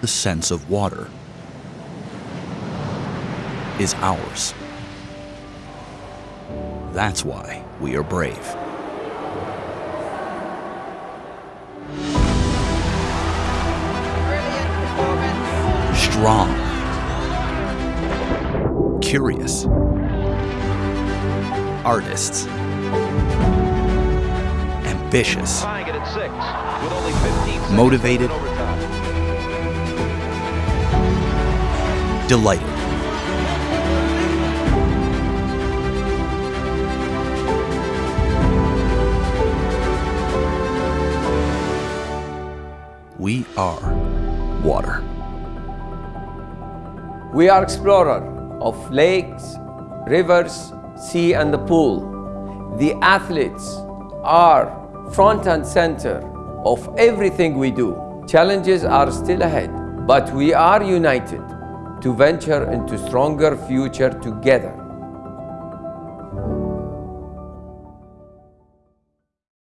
the sense of water is ours. That's why we are brave. Strong. Curious. Artists. Ambitious. Tying Delighted. We are water. We are explorer of lakes, rivers, sea and the pool. The athletes are front and center of everything we do. Challenges are still ahead, but we are united to venture into stronger future together.